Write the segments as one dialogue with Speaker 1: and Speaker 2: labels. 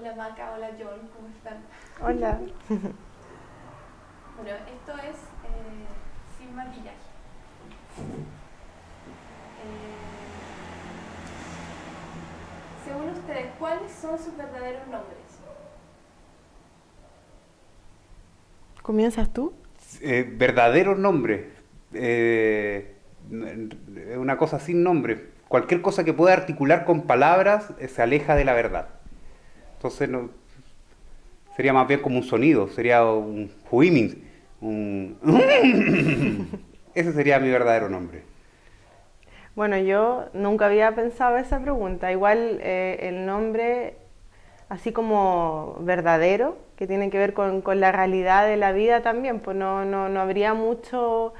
Speaker 1: Hola Maca, hola John, ¿cómo están?
Speaker 2: Hola.
Speaker 1: bueno, esto es eh, sin maquillaje. Eh, según ustedes, ¿cuáles son sus verdaderos nombres?
Speaker 2: ¿Comienzas tú?
Speaker 3: Eh, verdadero nombre. Eh, una cosa sin nombre. Cualquier cosa que pueda articular con palabras eh, se aleja de la verdad. Entonces no, sería más bien como un sonido, sería un huiming. Un Ese sería mi verdadero nombre.
Speaker 2: Bueno, yo nunca había pensado esa pregunta. Igual eh, el nombre, así como verdadero, que tiene que ver con, con la realidad de la vida también, pues no, no, no habría mucho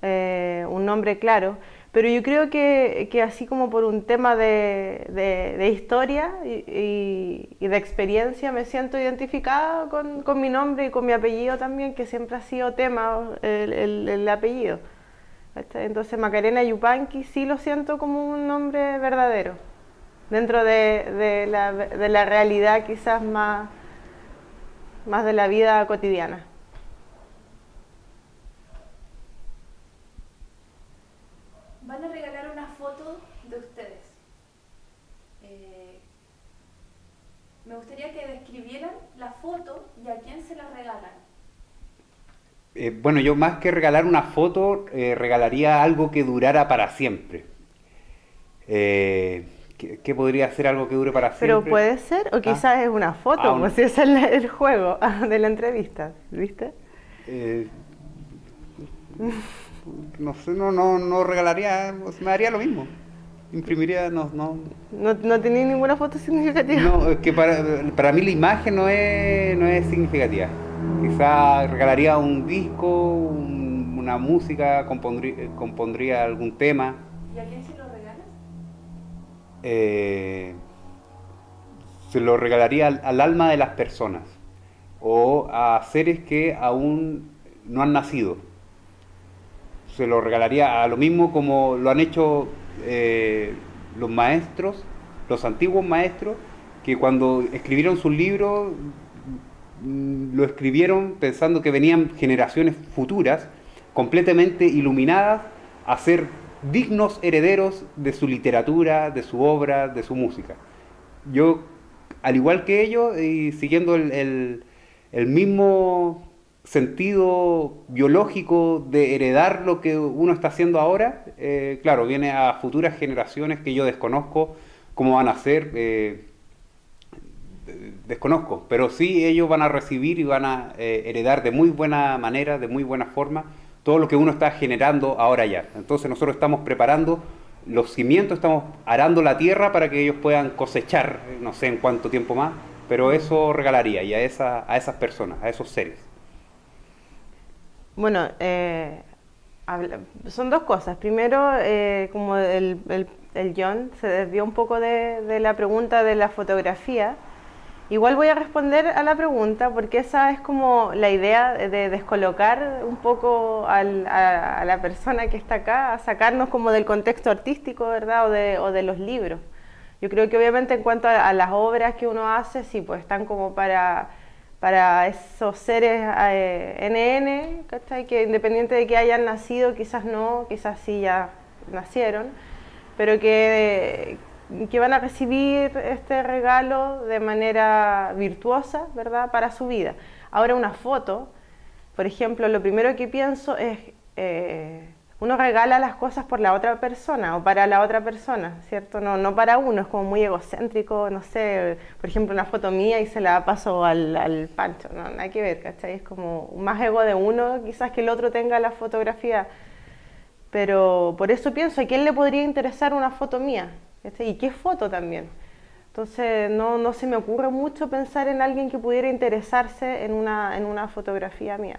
Speaker 2: eh, un nombre claro. Pero yo creo que, que, así como por un tema de, de, historia y, y, de experiencia me siento identificada con, con, mi nombre y con mi apellido también, que siempre ha sido tema el, el, el apellido. Entonces Macarena Yupanqui sí lo siento como un nombre verdadero, dentro de, de, la, la realidad quizás más, más de la vida cotidiana.
Speaker 1: Van a regalar una foto de ustedes. Eh, me gustaría que describieran la foto y a quién se la regalan.
Speaker 3: Eh, bueno, yo más que regalar una foto, eh, regalaría algo que durara para siempre. Eh, ¿qué, ¿qué, podría ser algo que dure para siempre?
Speaker 2: Pero puede ser, o quizás ah. es una foto, ah, pues si es el, el, juego de la entrevista, ¿viste?
Speaker 3: Eh, no sé, no, no, no regalaría, me daría lo mismo. Imprimiría, no, no.
Speaker 2: ¿No, no tenía ninguna foto significativa?
Speaker 3: No, es que para, para mí la imagen no es, no es significativa. Quizá regalaría un disco, un, una música, compondría, compondría, algún tema.
Speaker 1: ¿Y a quién se lo regalas?
Speaker 3: Eh, se lo regalaría al, al, alma de las personas o a seres que aún no han nacido. Se lo regalaría a lo mismo como lo han hecho eh, los maestros, los antiguos maestros, que cuando escribieron sus libros lo escribieron pensando que venían generaciones futuras completamente iluminadas a ser dignos herederos de su literatura, de su obra, de su música. Yo, al igual que ellos, y siguiendo el, el mismo sentido biológico de heredar lo que uno está haciendo ahora, eh, claro, viene a futuras generaciones que yo desconozco cómo van a ser. Eh, desconozco, pero sí ellos van a recibir y van a eh, heredar de muy buena manera, de muy buena forma, todo lo que uno está generando ahora ya. Entonces nosotros estamos preparando los cimientos, estamos arando la tierra para que ellos puedan cosechar, no sé en cuánto tiempo más, pero eso regalaría y a, esa, a esas personas, a esos seres.
Speaker 2: Bueno, eh, son dos cosas. Primero, eh, como el, el, el, John se desvió un poco de, de la pregunta de la fotografía, Igual voy a responder a la pregunta porque esa es como la idea de descolocar un poco al, a, a, la persona que está acá, a sacarnos como del contexto artístico, ¿verdad? O de, o de los libros. Yo creo que obviamente en cuanto a, a, las obras que uno hace, sí, pues están como para, para esos seres eh, NN, ¿cachai? Que independiente de que hayan nacido, quizás no, quizás sí ya nacieron, pero que que van a recibir este regalo de manera virtuosa, ¿verdad?, para su vida. Ahora una foto, por ejemplo, lo primero que pienso es, eh, uno regala las cosas por la otra persona o para la otra persona, ¿cierto? No, no para uno, es como muy egocéntrico, no sé, por ejemplo, una foto mía y se la paso al, al Pancho, no, nada que ver, ¿cachai? Es como más ego de uno, quizás que el otro tenga la fotografía, pero por eso pienso, ¿a quién le podría interesar una foto mía? ¿sí? ¿Y qué foto también? Entonces no, no, se me ocurre mucho pensar en alguien que pudiera interesarse en una, en una fotografía mía.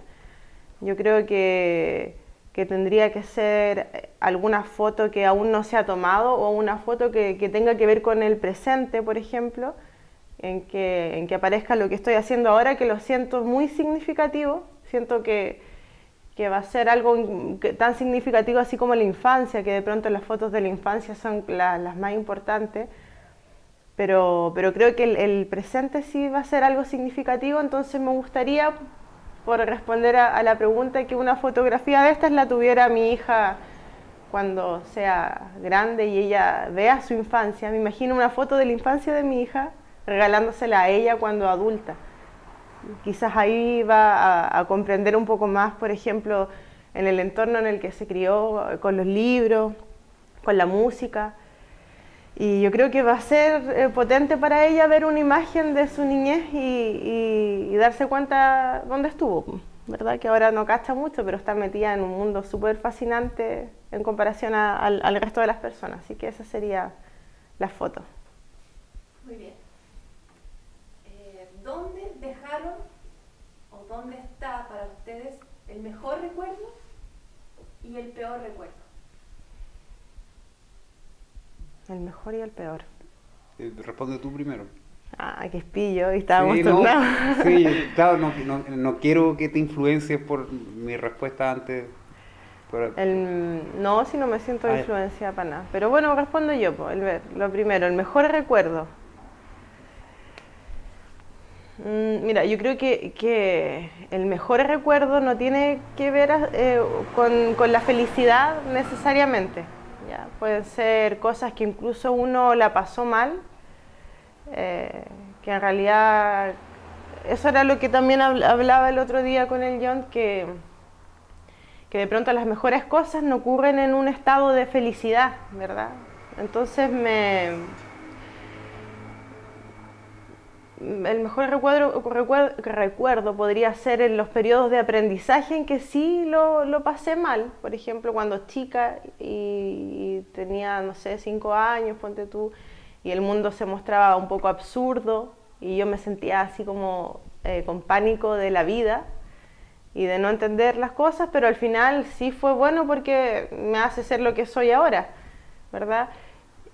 Speaker 2: Yo creo que, que, tendría que ser alguna foto que aún no se ha tomado o una foto que, que tenga que ver con el presente, por ejemplo, en que, en que aparezca lo que estoy haciendo ahora, que lo siento muy significativo, siento que, que va a ser algo tan significativo así como la infancia, que de pronto las fotos de la infancia son la, las más importantes, pero, pero creo que el, presente sí va a ser algo significativo, entonces me gustaría, por responder a, la pregunta, que una fotografía de estas la tuviera mi hija cuando sea grande y ella vea su infancia. Me imagino una foto de la infancia de mi hija regalándosela a ella cuando adulta. Quizás ahí va a comprender un poco más, por ejemplo, en el entorno en el que se crió, con los libros, con la música. Y yo creo que va a ser eh, potente para ella ver una imagen de su niñez y, darse cuenta dónde estuvo, ¿verdad? Que ahora no cacha mucho, pero está metida en un mundo súper fascinante en comparación al, resto de las personas. Así que esa sería la foto.
Speaker 1: Muy bien. Eh, ¿Dónde dejaron o dónde está para ustedes el mejor recuerdo y el peor recuerdo?
Speaker 2: El mejor y el peor.
Speaker 3: Eh, responde tú primero.
Speaker 2: Ah, qué espillo, y estábamos sí, no,
Speaker 3: sí, claro, no, no, quiero que te influencies por mi respuesta antes.
Speaker 2: no, si no me siento influenciada para nada. Pero bueno, respondo yo. el, lo primero, el mejor recuerdo. Mm, mira, yo creo que, que, el mejor recuerdo no tiene que ver eh, con, con la felicidad necesariamente. Pueden ser cosas que incluso uno la pasó mal, eh, que en realidad eso era lo que también hablaba el otro día con el John, que, que de pronto las mejores cosas no ocurren en un estado de felicidad, ¿verdad? Entonces me, el mejor recuerdo, recuerdo, podría ser en los periodos de aprendizaje en que sí lo, pasé mal. Por ejemplo, cuando chica y, tenía, no sé, cinco años, ponte tú, y el mundo se mostraba un poco absurdo y yo me sentía así como eh, con pánico de la vida y de no entender las cosas, pero al final sí fue bueno porque me hace ser lo que soy ahora, ¿verdad?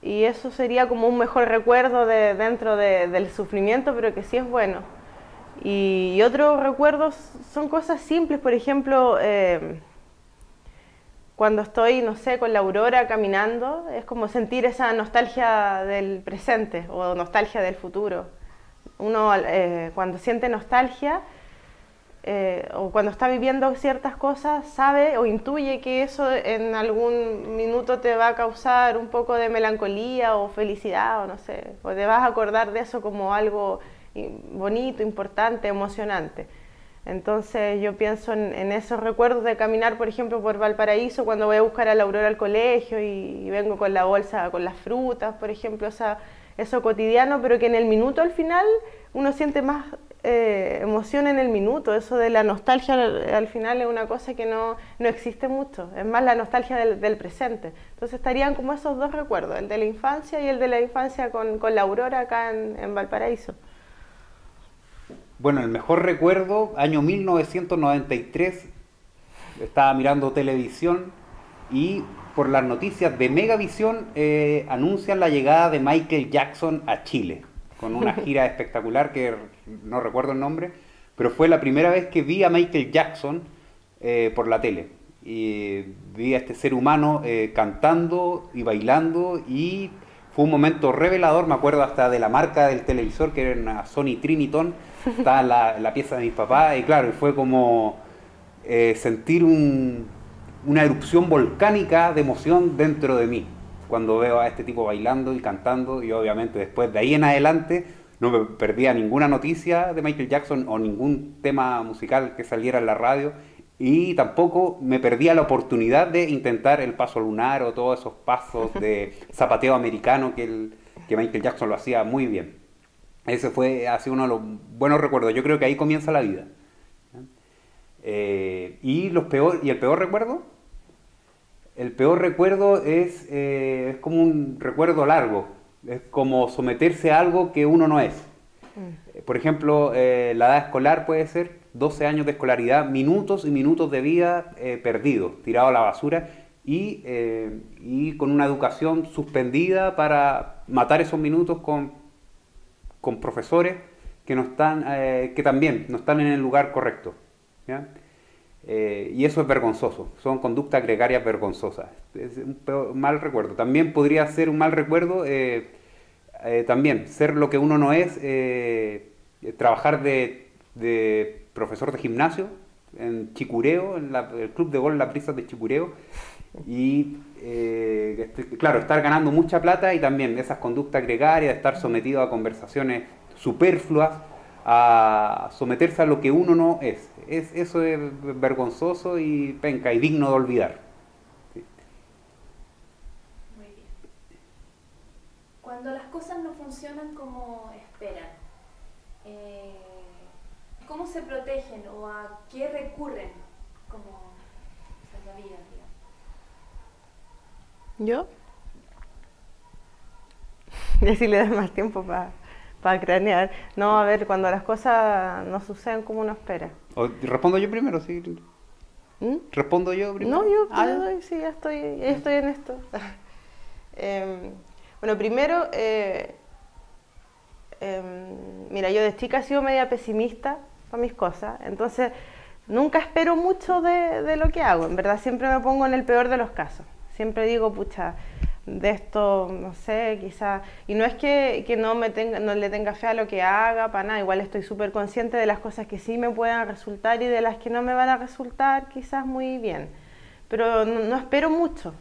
Speaker 2: Y eso sería como un mejor recuerdo de, dentro del sufrimiento, pero que sí es bueno. Y, otros recuerdos son cosas simples, por ejemplo, eh, cuando estoy, no sé, con la aurora caminando, es como sentir esa nostalgia del presente o nostalgia del futuro. Uno eh, cuando siente nostalgia, eh, o cuando está viviendo ciertas cosas, sabe o intuye que eso en algún minuto te va a causar un poco de melancolía o felicidad, o no sé, o te vas a acordar de eso como algo bonito, importante, emocionante. Entonces yo pienso en, esos recuerdos de caminar, por ejemplo, por Valparaíso cuando voy a buscar a la Aurora al colegio y, vengo con la bolsa, con las frutas, por ejemplo, eso cotidiano, pero que en el minuto al final uno siente más eh, emoción en el minuto. Eso de la nostalgia al, final es una cosa que no, no, existe mucho. Es más la nostalgia del, presente. Entonces estarían como esos dos recuerdos, el de la infancia y el de la infancia con, con la aurora acá en, Valparaíso.
Speaker 3: Bueno, el mejor recuerdo, año 1993, estaba mirando televisión y por las noticias de Megavisión eh, anuncian la llegada de Michael Jackson a Chile con una gira espectacular que no recuerdo el nombre, pero fue la primera vez que vi a Michael Jackson eh, por la tele. Y vi a este ser humano eh, cantando y bailando y fue un momento revelador, me acuerdo hasta de la marca del televisor que era una Sony Triniton, estaba la, la pieza de mis papás y claro, fue como sentir una erupción volcánica de emoción dentro de mí cuando veo a este tipo bailando y cantando y obviamente después de ahí en adelante no me perdía ninguna noticia de Michael Jackson o ningún tema musical que saliera en la radio y tampoco me perdía la oportunidad de intentar el paso lunar o todos esos pasos de zapateo americano que, el, que Michael Jackson lo hacía muy bien. Ese fue así uno de los buenos recuerdos. Yo creo que ahí comienza la vida. Eh, y, los peor, y el peor recuerdo, el peor recuerdo es, eh, es como un recuerdo largo, es como someterse a algo que uno no es. Mm. Por ejemplo, eh, la edad escolar puede ser 12 años de escolaridad, minutos y minutos de vida perdidos, tirados a la basura y, y, con una educación suspendida para matar esos minutos con, con profesores que, no están, que también no están en el lugar correcto. Eh, y eso es vergonzoso, son conductas gregarias vergonzosas. Es un mal recuerdo. También podría ser un mal recuerdo eh, eh, también ser lo que uno no es, trabajar de, profesor de gimnasio en Chicureo, en el club de gol La Prisa de Chicureo, y este, claro, estar ganando mucha plata y también esas conductas gregarias, estar sometido a conversaciones superfluas, a someterse a lo que uno no es. Es eso es vergonzoso y penca y digno de olvidar.
Speaker 1: Muy bien. Cuando las cosas no funcionan como esperan, eh, ¿cómo se protegen o a qué recurren como salvavidas?
Speaker 2: ¿Yo? Y así le das más tiempo para cranear. No, a ver, cuando las cosas no suceden como uno espera.
Speaker 3: Respondo yo primero, sí. ¿Mm? ¿Respondo yo primero?
Speaker 2: No, yo ah, sí, ya estoy, estoy en esto. Em, bueno, primero, eh, em, mira, yo de chica he sido media pesimista para mis cosas, entonces nunca espero mucho de, de lo que hago, en verdad siempre me pongo en el peor de los casos. Siempre digo, pucha, de esto, no sé, quizás, y no es que, no, me tenga, no le tenga fe a lo que haga, para nada, igual estoy súper consciente de las cosas que sí me puedan resultar y de las que no me van a resultar quizás muy bien, pero no, espero mucho,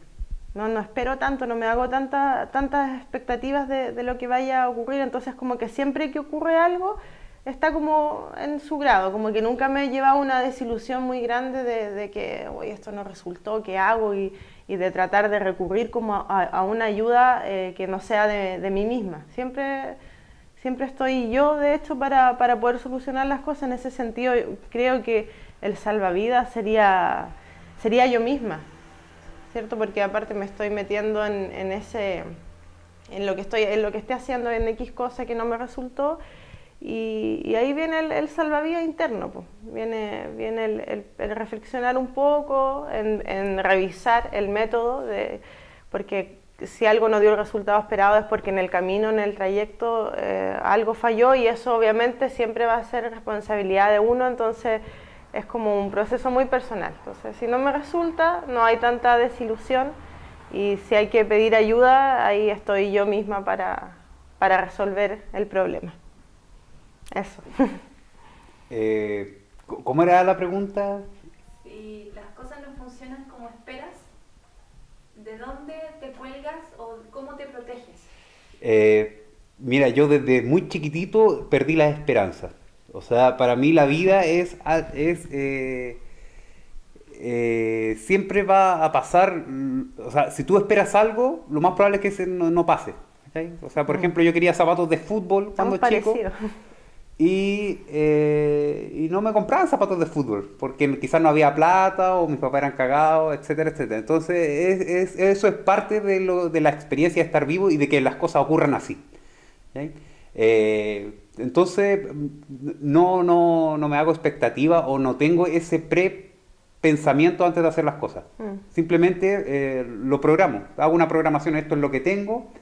Speaker 2: no, no espero tanto, no me hago tanta, tantas expectativas de, de, lo que vaya a ocurrir, entonces como que siempre que ocurre algo está como en su grado, como que nunca me lleva una desilusión muy grande de, de que, uy, esto no resultó, ¿qué hago? Y, de tratar de recurrir como a, una ayuda eh, que no sea de, mí misma. Siempre, siempre estoy yo, de hecho, para, para, poder solucionar las cosas. En ese sentido, creo que el salvavidas sería, sería yo misma, ¿cierto? Porque aparte me estoy metiendo en, en ese en lo que estoy en lo que esté haciendo en X cosa que no me resultó y, ahí viene el, salvavidas interno, pues. viene, viene el, reflexionar un poco, en, revisar el método, de, porque si algo no dio el resultado esperado es porque en el camino, en el trayecto, eh, algo falló y eso obviamente siempre va a ser responsabilidad de uno, entonces es como un proceso muy personal. Entonces, si no me resulta, no hay tanta desilusión y si hay que pedir ayuda, ahí estoy yo misma para, para resolver el problema. Eso.
Speaker 3: Eh, ¿Cómo era la pregunta?
Speaker 1: Si las cosas no funcionan como esperas, ¿de dónde te cuelgas o cómo te proteges?
Speaker 3: Eh, mira, yo desde muy chiquitito perdí las esperanzas. O sea, para mí la vida es, es eh, siempre va a pasar, o sea, si tú esperas algo, lo más probable es que no, pase. O sea, por mm. ejemplo, yo quería zapatos de fútbol cuando chico. Y, eh, y, no me compraban zapatos de fútbol, porque quizás no había plata o mis papás eran cagados, etcétera, etcétera. Entonces, es, eso es parte de, lo, de, la experiencia de estar vivo y de que las cosas ocurran así. Eh, entonces, no, no, no, me hago expectativa o no tengo ese pre-pensamiento antes de hacer las cosas. Mm. Simplemente eh, lo programo. Hago una programación, esto es lo que tengo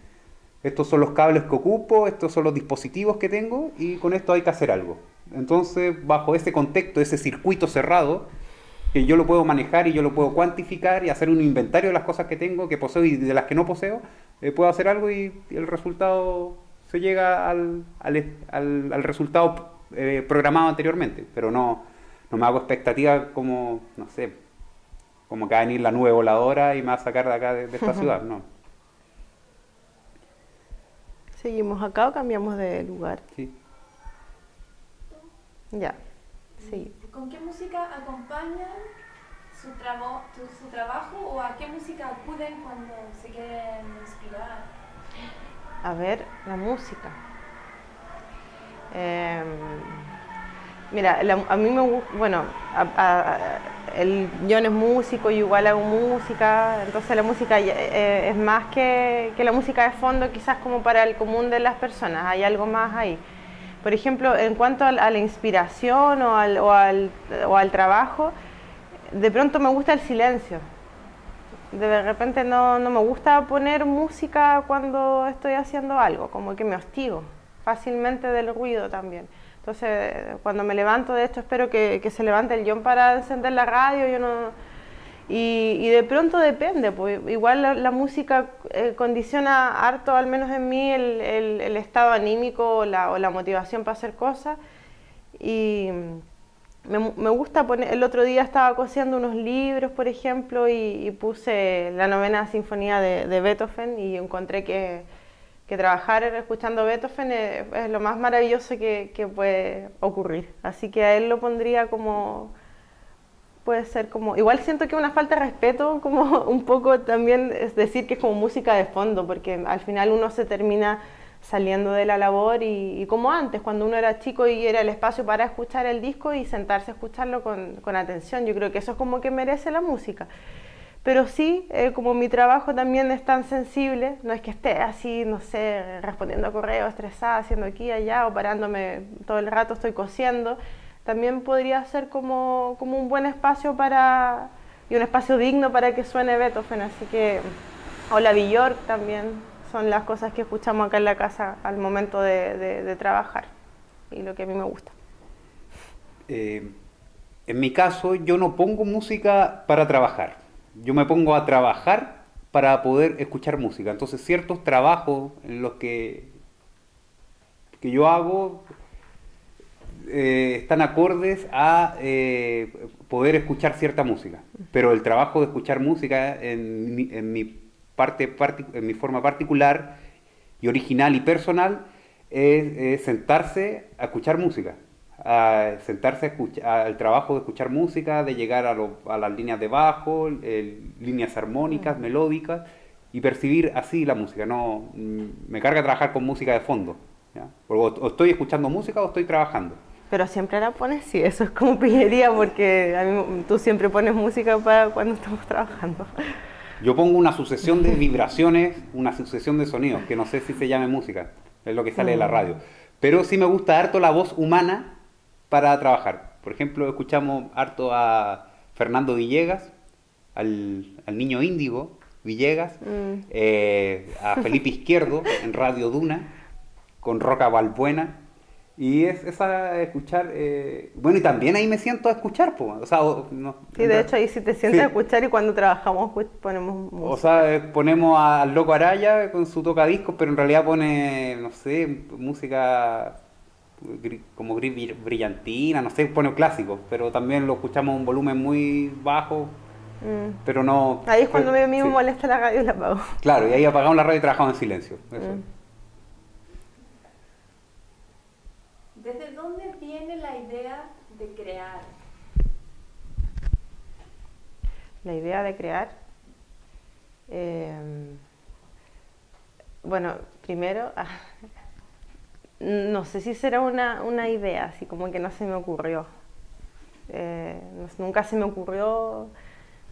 Speaker 3: estos son los cables que ocupo, estos son los dispositivos que tengo y con esto hay que hacer algo. Entonces, bajo ese contexto, ese circuito cerrado, que yo lo puedo manejar y yo lo puedo cuantificar y hacer un inventario de las cosas que tengo, que poseo y de las que no poseo, eh, puedo hacer algo y, el resultado se llega al, al, resultado eh, programado anteriormente, pero no, no me hago expectativas como, no sé, como que va a venir la nueva voladora y me va a sacar de acá de esta ciudad, no.
Speaker 2: ¿Seguimos acá o cambiamos de lugar?
Speaker 3: Sí.
Speaker 2: Ya, sí.
Speaker 1: ¿Con qué música acompañan su, su trabajo o a qué música acuden cuando se quieren inspirar?
Speaker 2: A ver, la música. Em, mira, a mí me gusta, bueno, el John es músico y igual hago música, entonces la música eh, es más que, la música de fondo, quizás como para el común de las personas, hay algo más ahí. Por ejemplo, en cuanto a, la inspiración o al, o, al, o al, trabajo, de pronto me gusta el silencio. De repente no, no me gusta poner música cuando estoy haciendo algo, como que me hostigo fácilmente del ruido también. Entonces, cuando me levanto, de esto espero que, se levante el John para encender la radio. Yo no, Y, de pronto depende, pues igual la, música eh, condiciona harto, al menos en mí, el, el, estado anímico o la, o la, motivación para hacer cosas. Y me, me, gusta poner, el otro día estaba cosiendo unos libros, por ejemplo, y, puse la novena sinfonía de, de Beethoven y encontré que, que, trabajar escuchando Beethoven es, lo más maravilloso que, que puede ocurrir. Así que a él lo pondría como puede ser como, igual siento que una falta de respeto, como un poco también es decir que es como música de fondo, porque al final uno se termina saliendo de la labor y, como antes, cuando uno era chico y era el espacio para escuchar el disco y sentarse a escucharlo con, con atención, yo creo que eso es como que merece la música. Pero sí, eh, como mi trabajo también es tan sensible, no es que esté así, no sé, respondiendo a correos, estresada, haciendo aquí allá o parándome todo el rato, estoy cosiendo también podría ser como, como un buen espacio para, y un espacio digno para que suene Beethoven, así que, o la Bjork también, son las cosas que escuchamos acá en la casa al momento de, trabajar y lo que a mí me gusta.
Speaker 3: Eh, en mi caso, yo no pongo música para trabajar, yo me pongo a trabajar para poder escuchar música. Entonces, ciertos trabajos en los que, que yo hago eh, están acordes a eh, poder escuchar cierta música. Pero el trabajo de escuchar música en mi, parte, en mi forma particular y original y personal es, sentarse a escuchar música. A sentarse a escuchar, al trabajo de escuchar música, de llegar a, las líneas de bajo, líneas armónicas, melódicas y percibir así la música. No, mm, me carga trabajar con música de fondo. o estoy escuchando música o estoy trabajando.
Speaker 2: Pero siempre la pones, sí, eso es como pillería porque a mí, tú siempre pones música para cuando estamos trabajando.
Speaker 3: Yo pongo una sucesión de vibraciones, una sucesión de sonidos, que no sé si se llame música, es lo que sale de la mm. radio. Pero sí me gusta harto la voz humana para trabajar. Por ejemplo, escuchamos harto a Fernando Villegas, al, niño índigo Villegas, mm. eh, a Felipe Izquierdo en Radio Duna, con Roca Balbuena y es esa escuchar, eh, bueno, y también ahí me siento a escuchar, pues, o sea, no,
Speaker 2: Sí, de hecho ahí sí te sientes a escuchar y cuando trabajamos pues, ponemos música.
Speaker 3: O sea, eh, ponemos al Loco Araya con su tocadiscos, pero en realidad pone, no sé, música como gris brillantina, no sé, pone clásicos, pero también lo escuchamos a un volumen muy bajo, mm. pero no...
Speaker 2: Ahí es cuando a mí me molesta la radio y la apago.
Speaker 3: Claro, y ahí apagamos la radio y trabajamos en silencio. Eso. Mm.
Speaker 1: ¿Desde dónde viene la idea de crear?
Speaker 2: La idea de crear. Em, bueno, primero, no sé si será una, idea, así como que no se me ocurrió. Eh, nunca se me ocurrió,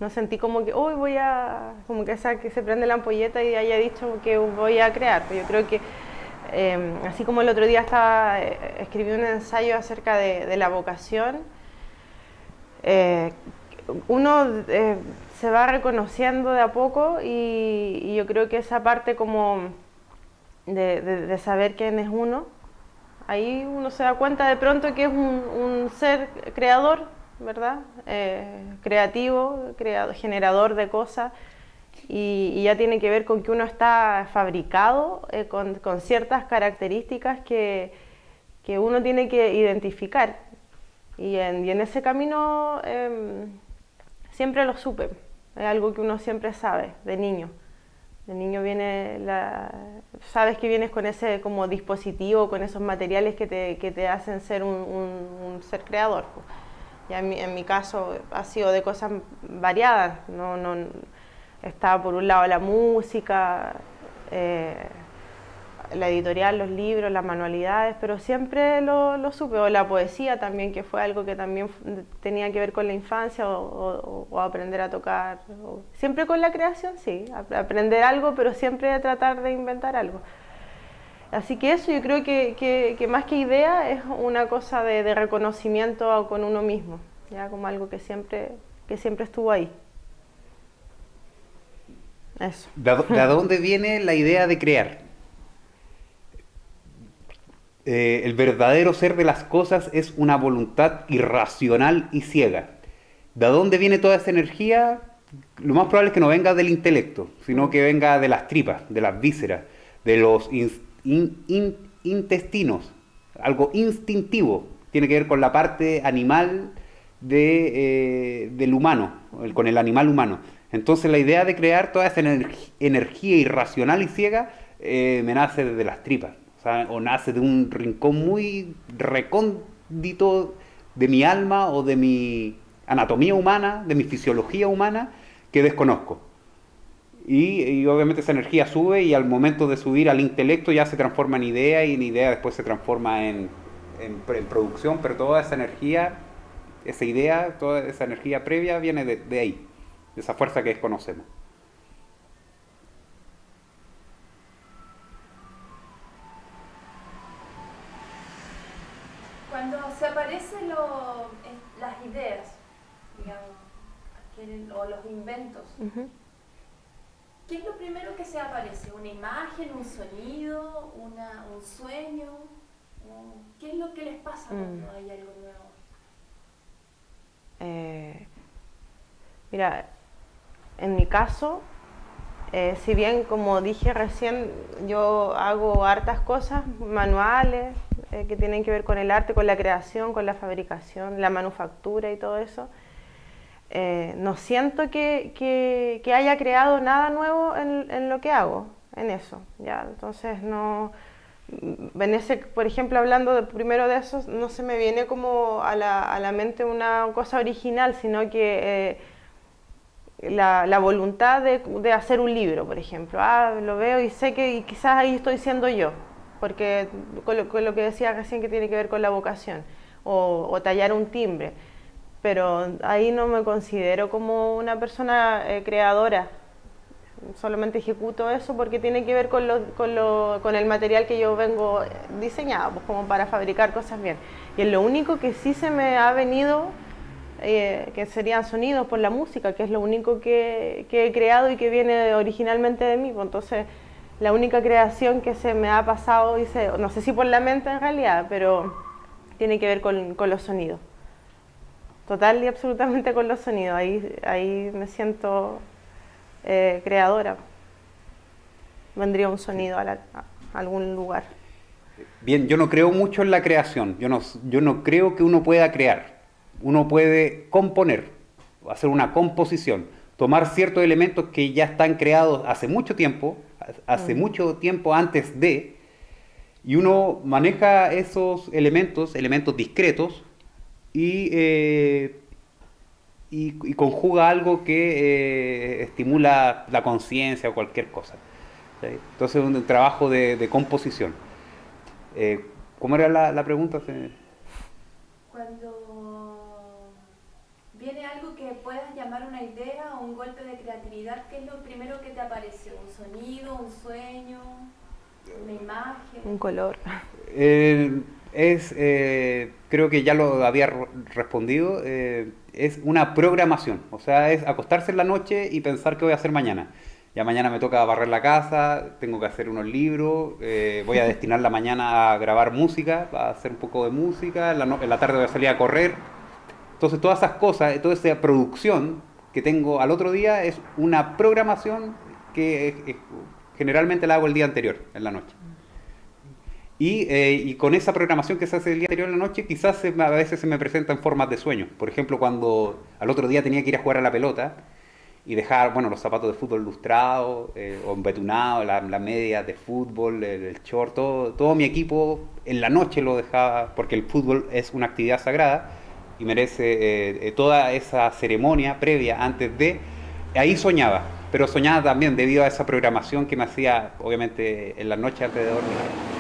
Speaker 2: no sentí como que, hoy voy a, como que esa que se prende la ampolleta y haya dicho que voy a crear. Pero yo creo que Em, así como el otro día estaba, eh, escribí un ensayo acerca de, la vocación, eh, uno eh, se va reconociendo de a poco y, yo creo que esa parte como de, saber quién es uno, ahí uno se da cuenta de pronto que es un, ser creador, ¿verdad? creativo, creador, generador de cosas y, ya tiene que ver con que uno está fabricado eh, con, ciertas características que, que, uno tiene que identificar. Y en, y en ese camino em, siempre lo supe, es algo que uno siempre sabe de niño. De niño viene la, sabes que vienes con ese como dispositivo, con esos materiales que te, que te hacen ser un, un, ser creador. Ya en mi, en mi, caso ha sido de cosas variadas, no, no, estaba por un lado la música, eh, la editorial, los libros, las manualidades, pero siempre lo, supe, o la poesía también, que fue algo que también tenía que ver con la infancia o, aprender a tocar. siempre con la creación, sí, aprender algo, pero siempre tratar de inventar algo. Así que eso yo creo que, más que idea es una cosa de, reconocimiento con uno mismo, ya como algo que siempre, que siempre estuvo ahí.
Speaker 3: ¿De, dónde viene la idea de crear? Eh, el verdadero ser de las cosas es una voluntad irracional y ciega. ¿De dónde viene toda esa energía? lo más probable es que no venga del intelecto, sino que venga de las tripas, de las vísceras, de los intestinos, algo instintivo, tiene que ver con la parte animal eh, del humano, con el animal humano. Entonces la idea de crear toda esa energía irracional y ciega eh, me nace desde las tripas, o, nace de un rincón muy recóndito de mi alma o de mi anatomía humana, de mi fisiología humana, que desconozco. Y, obviamente esa energía sube y al momento de subir al intelecto ya se transforma en idea y en idea después se transforma en, producción, pero toda esa energía, esa idea, toda esa energía previa viene de ahí, de esa fuerza que desconocemos.
Speaker 1: Se aparecen las ideas, digamos, o los inventos, ¿qué es lo primero que se aparece? ¿Una imagen, un sonido, una, un sueño? ¿Qué es lo que les pasa cuando mm. hay algo nuevo?
Speaker 2: Eh, mira, en mi caso, eh, si bien como dije recién, yo hago hartas cosas manuales eh, que tienen que ver con el arte, con la creación, con la fabricación, la manufactura y todo eso, no siento que, que, haya creado nada nuevo en, en, lo que hago, en eso. ¿ya? Entonces no en ese, por ejemplo, hablando de, primero de eso, no se me viene como a la, a la mente una cosa original, sino que eh, la, la, voluntad de, de, hacer un libro, por ejemplo. Ah, lo veo y sé que quizás ahí estoy siendo yo, porque con lo, que decía recién que tiene que ver con la vocación, o, o, tallar un timbre. Pero ahí no me considero como una persona eh, creadora, solamente ejecuto eso porque tiene que ver con, lo, con, lo, con el material que yo vengo diseñado, pues como para fabricar cosas bien. Y es lo único que sí se me ha venido, eh, que serían sonidos por la música, que es lo único que, que, he creado y que viene originalmente de mí. Pues entonces, la única creación que se me ha pasado, dice, no sé si por la mente en realidad, pero tiene que ver con, con los sonidos. Total y absolutamente con los sonidos. Ahí, ahí me siento eh, creadora. Vendría un sonido a, algún lugar.
Speaker 3: Bien, yo no creo mucho en la creación. Yo no, yo no creo que uno pueda crear. Uno puede componer, hacer una composición, tomar ciertos elementos que ya están creados hace mucho tiempo, hace mucho tiempo antes de, y uno maneja esos elementos, elementos discretos, y eh, y, conjuga algo que eh, estimula la conciencia o cualquier cosa. Entonces es un, trabajo de, composición. Eh, ¿Cómo era la, pregunta?
Speaker 1: Cuando viene algo llamar una idea o un golpe de creatividad, ¿qué es lo primero que te aparece? ¿Un sonido, un sueño, una imagen?
Speaker 2: Un color.
Speaker 3: es, eh, creo que ya lo había respondido es una programación, o sea, es acostarse en la noche y pensar qué voy a hacer mañana. Ya mañana me toca barrer la casa, tengo que hacer unos libros, eh, voy a destinar la mañana a grabar música, a hacer un poco de música, en la, tarde voy a salir a correr. Entonces todas esas cosas, toda esa producción que tengo al otro día es una programación que generalmente la hago el día anterior, en la noche. Eh, y, con esa programación que se hace el día anterior en la noche, quizás a veces se me presenta en formas de sueño. Por ejemplo, cuando al otro día tenía que ir a jugar a la pelota y dejar bueno, los zapatos de fútbol lustrados eh, o embetunados, la, la, media de fútbol, el, short, todo, todo, mi equipo en la noche lo dejaba, porque el fútbol es una actividad sagrada y merece eh, toda esa ceremonia previa antes de... Ahí soñaba, pero soñaba también debido a esa programación que me hacía, obviamente, en la noche antes de dormir.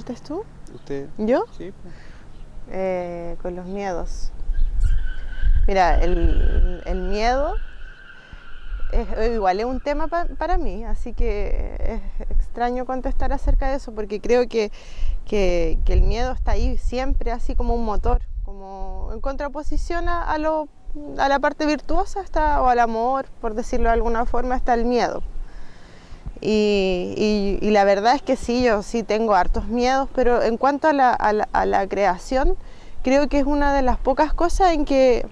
Speaker 2: ¿Partes tú?
Speaker 3: ¿Usted?
Speaker 2: ¿Yo?
Speaker 3: Sí.
Speaker 2: Eh, con los miedos. Mira, el, el miedo es, igual es un tema pa, para mí, así que es extraño contestar acerca de eso porque creo que, que, que el miedo está ahí siempre así como un motor, como en contraposición a, a, lo, a la parte virtuosa está, o al amor, por decirlo de alguna forma, está el miedo. Y, la verdad es que sí, yo sí tengo hartos miedos, pero en cuanto a la, creación, creo que es una de las pocas cosas en que,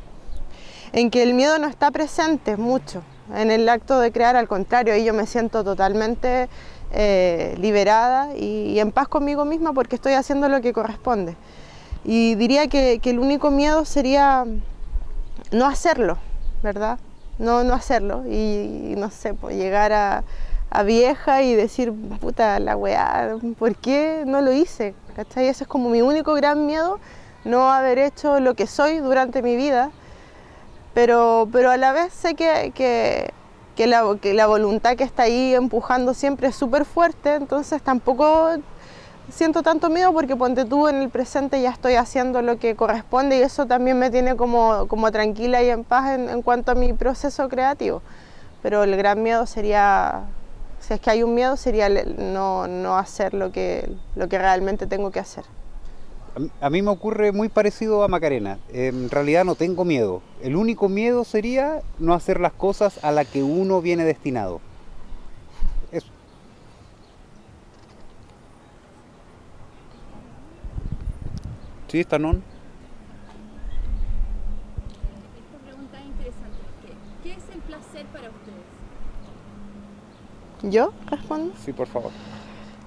Speaker 2: en que el miedo no está presente mucho en el acto de crear, al contrario, ahí yo me siento totalmente eh, liberada y, en paz conmigo misma porque estoy haciendo lo que corresponde. Y diría que, que el único miedo sería no hacerlo, ¿verdad? No, no hacerlo y, y no sé, pues llegar a, a, vieja y decir, puta la weá, ¿por qué no lo hice? ¿Cachai? Ese es como mi único gran miedo, no haber hecho lo que soy durante mi vida pero, pero a la vez sé que, que, que, la, que la voluntad que está ahí empujando siempre es súper fuerte, entonces tampoco siento tanto miedo porque ponte tú en el presente ya estoy haciendo lo que corresponde y eso también me tiene como, como tranquila y en paz en, en, cuanto a mi proceso creativo. Pero el gran miedo sería, si es que hay un miedo, sería no, no hacer lo que, lo que realmente tengo que hacer.
Speaker 3: A mí me ocurre muy parecido a Macarena. En realidad no tengo miedo. El único miedo sería no hacer las cosas a las que uno viene destinado. Eso. ¿Sí, está non?
Speaker 1: Esta pregunta es interesante. ¿Qué, ¿Qué es el placer para ustedes?
Speaker 2: ¿Yo respondo?
Speaker 3: Sí, por favor.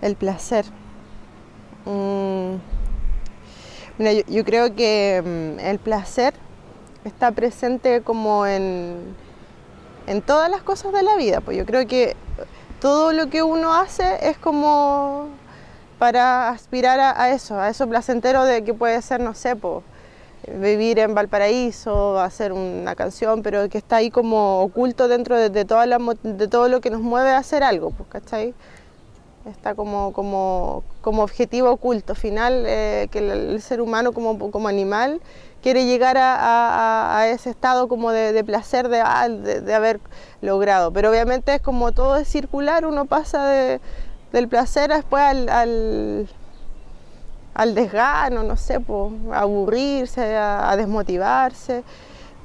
Speaker 2: El placer. Mm. Mira, yo, yo, creo que um, el placer está presente como en, en todas las cosas de la vida. Pues yo creo que todo lo que uno hace es como para aspirar a, a eso, a eso placentero de que puede ser, no sé, pues, vivir en Valparaíso, hacer una canción, pero que está ahí como oculto dentro de, de, toda la, de todo lo que nos mueve a hacer algo, pues, ¿cachai? está como, como, como objetivo oculto final, eh, que el, ser humano como, como animal quiere llegar a, a, ese estado como de, de placer de, ah, de, de, haber logrado. Pero obviamente es como todo es circular, uno pasa del placer después al, al desgano, no sé, a aburrirse, a, desmotivarse.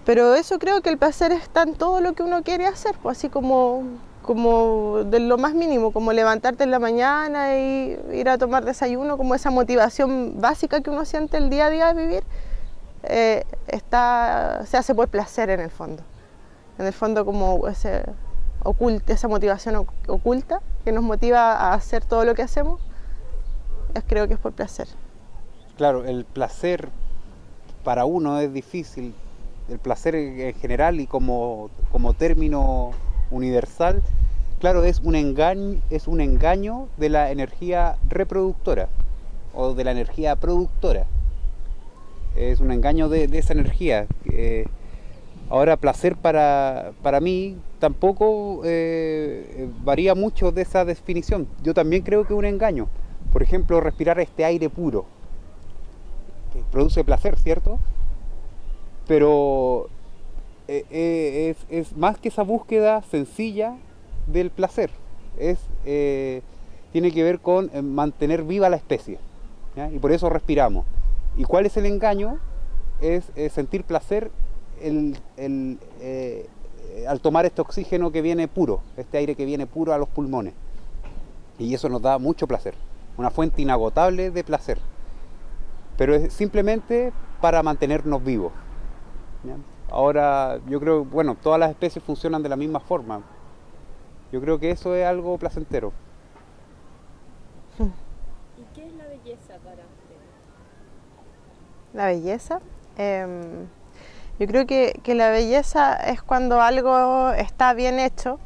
Speaker 2: Pero eso creo que el placer está en todo lo que uno quiere hacer, así como como de lo más mínimo, como levantarte en la mañana y ir a tomar desayuno, como esa motivación básica que uno siente el día a día de vivir, eh, está, se hace por placer en el fondo. En el fondo como ese oculta, esa motivación oculta que nos motiva a hacer todo lo que hacemos, creo que es por placer.
Speaker 3: Claro, el placer para uno es difícil, el placer en general y como, como término universal, claro, es un, engaño, es un engaño de la energía reproductora o de la energía productora. Es un engaño de, esa energía. Eh, ahora, placer para, para mí tampoco eh, varía mucho de esa definición. Yo también creo que es un engaño. Por ejemplo, respirar este aire puro, que produce placer, ¿cierto? Pero eh, eh, es, más que esa búsqueda sencilla del placer. Eh, tiene que ver con mantener viva la especie. Y por eso respiramos. ¿Y cuál es el engaño? Es sentir placer al tomar este oxígeno que viene puro, este aire que viene puro a los pulmones. Y eso nos da mucho placer. Una fuente inagotable de placer. Pero es simplemente para mantenernos vivos. ¿ya? Ahora, yo creo, bueno, todas las especies funcionan de la misma forma. Yo creo que eso es algo placentero.
Speaker 1: ¿Y qué es la belleza para usted?
Speaker 2: La belleza. Eh, yo creo que, que, la belleza es cuando algo está bien hecho,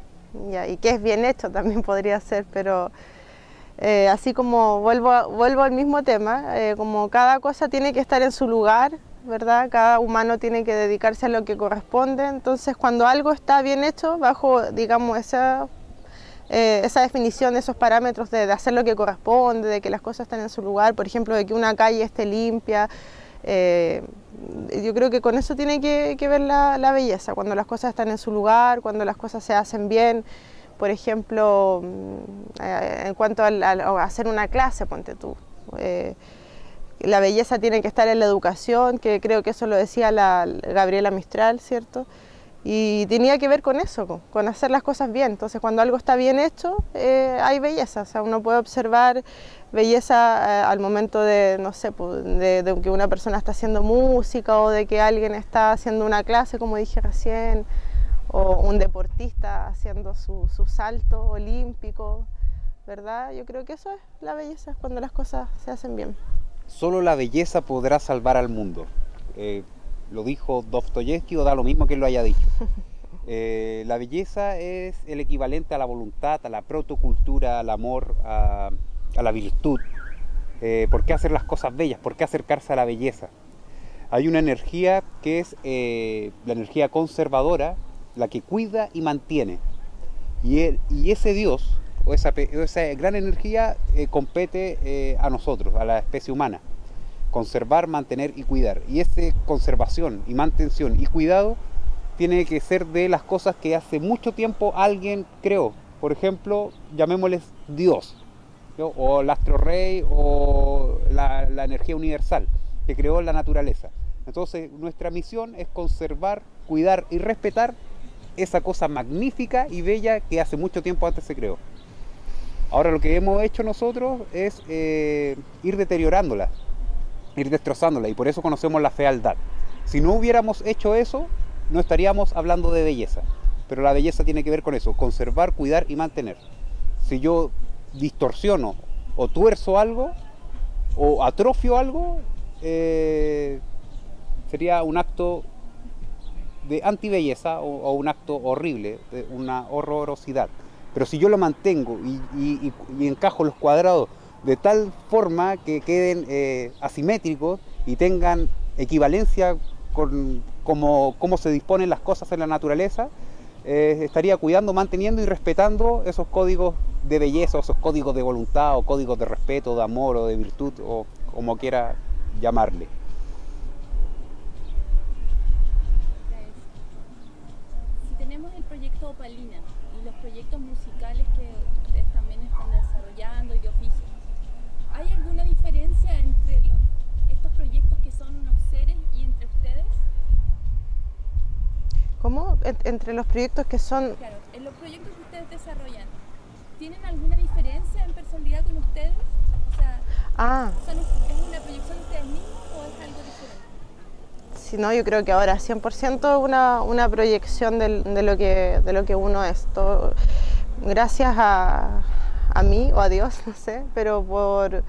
Speaker 2: ya, y que es bien hecho también podría ser, pero eh, así como vuelvo, vuelvo al mismo tema, eh, como cada cosa tiene que estar en su lugar, ¿verdad? Cada humano tiene que dedicarse a lo que corresponde, entonces cuando algo está bien hecho, bajo, digamos, esa, eh, esa definición, esos parámetros de, de, hacer lo que corresponde, de que las cosas están en su lugar, por ejemplo, de que una calle esté limpia, yo creo que con eso tiene que, ver la, belleza, cuando las cosas están en su lugar, cuando las cosas se hacen bien. Por ejemplo, mm, eh, en cuanto a, hacer una clase, ponte tú. Eh, la belleza tiene que estar en la educación, que creo que eso lo decía la Gabriela Mistral, ¿cierto? Y tenía que ver con eso, con hacer las cosas bien. Entonces, cuando algo está bien hecho, eh, hay belleza. O sea, uno puede observar belleza eh, al momento de, no sé, pues, de, que una persona está haciendo música o de que alguien está haciendo una clase, como dije recién, o un deportista haciendo su, su salto olímpico, ¿verdad? Yo creo que eso es la belleza, cuando las cosas se hacen bien.
Speaker 3: Solo la belleza podrá salvar al mundo. Eh, lo dijo Dostoyevsky o da lo mismo que él lo haya dicho. Eh, la belleza es el equivalente a la voluntad, a la protocultura, al amor, a, la virtud. Eh, ¿Por qué hacer las cosas bellas? ¿Por qué acercarse a la belleza? Hay una energía que es la energía conservadora, la que cuida y mantiene. Y, ese Dios, o esa, gran energía, compete a nosotros, a la especie humana conservar, mantener y cuidar. Y esa conservación y mantención y cuidado tiene que ser de las cosas que hace mucho tiempo alguien creó. Por ejemplo, llamémosles Dios, o el astro rey, o la energía universal que creó la naturaleza. Entonces, nuestra misión es conservar, cuidar y respetar esa cosa magnífica y bella que hace mucho tiempo antes se creó. Ahora lo que hemos hecho nosotros es eh, ir deteriorándola, ir destrozándola y por eso conocemos la fealdad. Si no hubiéramos hecho eso, no estaríamos hablando de belleza. Pero la belleza tiene que ver con eso, conservar, cuidar y mantener. Si yo distorsiono o tuerzo algo o atrofio algo, eh, sería un acto de antibelleza o, o un acto horrible, de una horrorosidad. Pero si yo lo mantengo y encajo los cuadrados de tal forma que queden eh, asimétricos y tengan equivalencia con cómo, se disponen las cosas en la naturaleza, eh, estaría cuidando, manteniendo y respetando esos códigos de belleza, esos códigos de voluntad o códigos de respeto, de amor o de virtud o como quiera llamarle.
Speaker 1: Proyectos musicales que ustedes también están desarrollando y de oficio, ¿Hay alguna diferencia entre estos proyectos que son unos seres y entre ustedes?
Speaker 2: ¿Cómo? entre los proyectos que son...
Speaker 1: Claro, en los proyectos que ustedes desarrollan, ¿tienen alguna diferencia en personalidad con ustedes? O sea,
Speaker 2: ah.
Speaker 1: ¿es una proyección de ustedes mismos o es algo diferente?
Speaker 2: Sí, no, yo creo que ahora 100% una, una proyección de, lo que, de lo que uno es. Todo, gracias a, a mí o a Dios, no sé, pero por,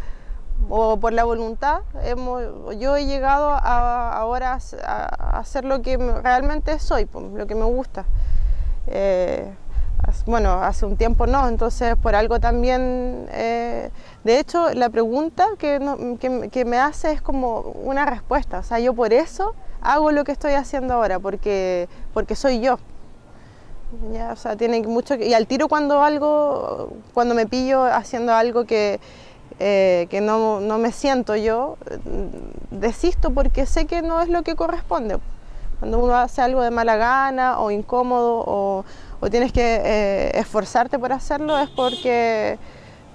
Speaker 2: o por la voluntad, hemos, yo he llegado a, ahora a, hacer lo que realmente soy, lo que me gusta. Eh, bueno, hace un tiempo no, entonces por algo también, eh, de hecho la pregunta que, que, que, me hace es como una respuesta, o sea, yo por eso hago lo que estoy haciendo ahora, porque, porque soy yo, ya, o sea, tiene mucho y al tiro cuando algo, cuando me pillo haciendo algo que, eh, que no, no, me siento yo, desisto porque sé que no es lo que corresponde. Cuando uno hace algo de mala gana o incómodo o, o tienes que eh, esforzarte por hacerlo es porque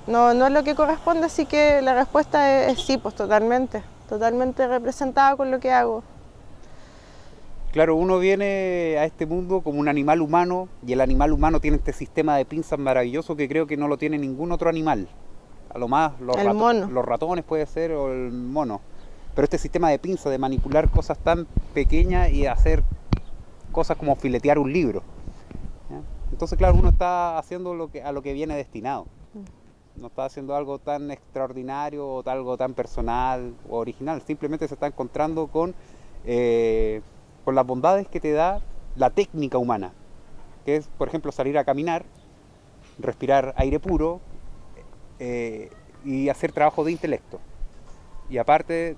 Speaker 2: no, no, es lo que corresponde, así que la respuesta es, es sí, pues totalmente, totalmente representada con lo que hago.
Speaker 3: Claro, uno viene a este mundo como un animal humano y el animal humano tiene este sistema de pinzas maravilloso que creo que no lo tiene ningún otro animal. A lo más los, los ratones puede ser o el mono. Pero este sistema de pinzas, de manipular cosas tan pequeñas y hacer cosas como filetear un libro. Entonces, claro, uno está haciendo lo que, a lo que viene destinado. Mm. No está haciendo algo tan extraordinario o algo tan personal o original. Simplemente se está encontrando con... Eh, con las bondades que te da la técnica humana, que es, por ejemplo, salir a caminar, respirar aire puro eh, y hacer trabajo de intelecto. Y aparte,